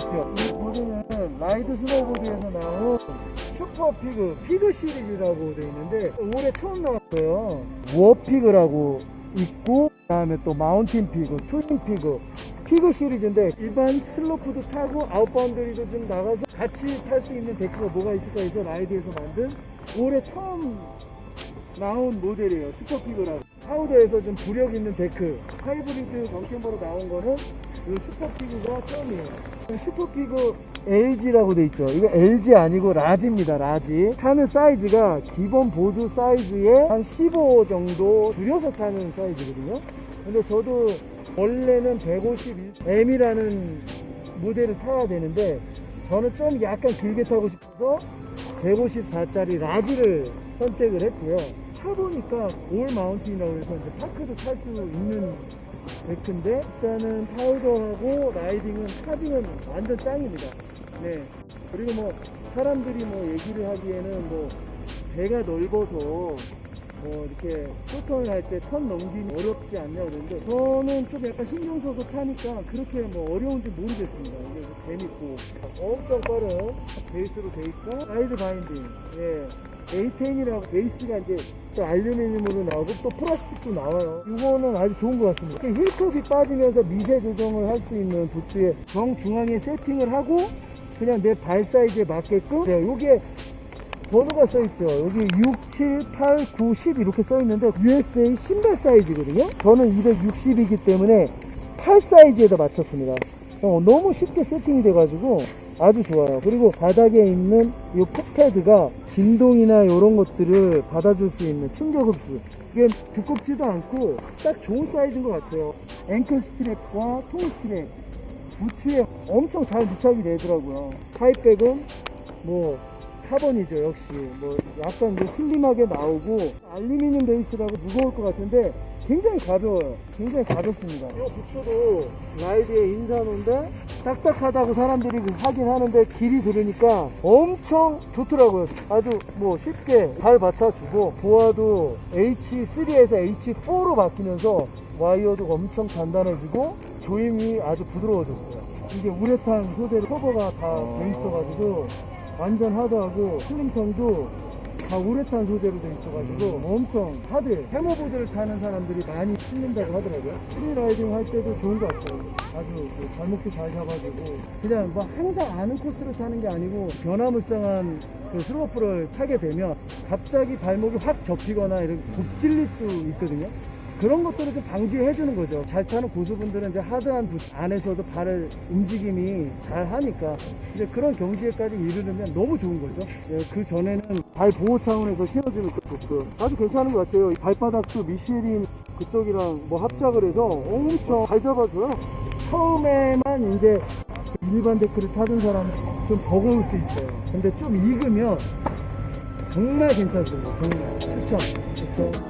보셨죠? 이 보드는 Ride 스노보드에서 나온 Super Pig, Pig 시리즈라고 되어 있는데 올해 처음 나왔어요. Warpig라고 있고 그 다음에 또 Mountain Pig, Twin Pig, Pig 시리즈인데 일반 슬로프도 타고 out boundary도 좀 나가서 같이 탈 수 있는 데크가 뭐가 있을까 해서 Ride에서 만든 올해 처음 나온 모델이에요. Super Pig라고. 파우더에서 좀 부력 있는 데크. 하이브리드 정캠버로 나온 거는 이 Super Pig가 처음이에요. Super Pig LG라고 돼 있죠. 이거 LG 아니고 large입니다. large. 타는 사이즈가 기본 보드 사이즈에 한15 정도 줄여서 타는 사이즈거든요. 근데 저도 원래는 151M이라는 모델을 타야 되는데 저는 좀 약간 길게 타고 싶어서 154짜리 large를 선택을 했고요. 타보니까 all mountain이라고 해서 이제 park도 탈 수 있는 데크인데 일단은 파우더하고 riding은 carving은 완전 짱입니다. 네. 그리고 뭐 사람들이 뭐 얘기를 하기에는 뭐 배가 넓어서 뭐 이렇게 숏턴을 할 때 턴 넘기기 어렵지 않냐 그러는데 저는 좀 약간 신경 써서 타니까 그렇게 뭐 어려운지 모르겠습니다. 이게 재밌고 엄청 빠른 베이스로 돼 있고 Ride 바인딩 예 A10이라고 베이스가 이제 또 알루미늄으로 나오고 또 플라스틱도 나와요. 이거는 아주 좋은 것 같습니다. 힐컵이 빠지면서 미세 조정을 할 수 있는 부츠에 정중앙에 세팅을 하고 그냥 내 발 사이즈에 맞게끔 네, 요게 번호가 써있죠. 여기 6, 7, 8, 9, 10 이렇게 써있는데 USA 신발 사이즈거든요. 저는 260이기 때문에 8 사이즈에다 맞췄습니다. 어, 너무 쉽게 세팅이 돼가지고 아주 좋아요. 그리고 바닥에 있는 이 풋패드가 진동이나 이런 것들을 받아줄 수 있는 충격 흡수. 이게 두껍지도 않고 딱 좋은 사이즈인 것 같아요. ankle strap과 toe strap. 부츠에 엄청 잘 부착이 되더라고요. highback은 뭐 카본이죠 역시 뭐 약간 이제 슬림하게 나오고 알루미늄 베이스라고 무거울 것 같은데 굉장히 가벼워요. 굉장히 가볍습니다. 이 부츠도 Ride의 Insano인데 딱딱하다고 사람들이 하긴 하는데 길이 들으니까 엄청 좋더라고요. 아주 뭐 쉽게 발 받쳐주고 BOA도 H3에서 H4로 바뀌면서 와이어도 엄청 단단해지고 조임이 아주 부드러워졌어요. 이게 우레탄 소재 커버가 다 돼 있어가지고 완전 하드하고 슬림턴도 다 우레탄 소재로 돼 있어가지고 엄청 하드 해머보드를 타는 사람들이 많이 신는다고 하더라고요. freeriding 할 때도 좋은 것 같아요. 아주 그 발목도 잘 잡아주고. 그냥 뭐 항상 아는 코스를 타는 게 아니고 변화무쌍한 그 슬로프를 타게 되면 갑자기 발목이 확 접히거나 이렇게 굽질릴 수 있거든요 그런 것들을 좀 방지해 주는 거죠. 잘 타는 고수분들은 이제 하드한 부츠 안에서도 발을 움직임이 잘 하니까 이제 그런 경지에까지 이르려면 너무 좋은 거죠. 예, 그 전에는 발 보호 차원에서 신어주는 것도 좋고 아주 괜찮은 것 같아요. 이 발바닥도 미쉐린 그쪽이랑 뭐 합작을 해서 엄청 잘 잡아줘요. 처음에만 이제 일반 데크를 타던 사람은 좀 버거울 수 있어요. 근데 좀 익으면 정말 괜찮습니다. 정말 추천. 추천.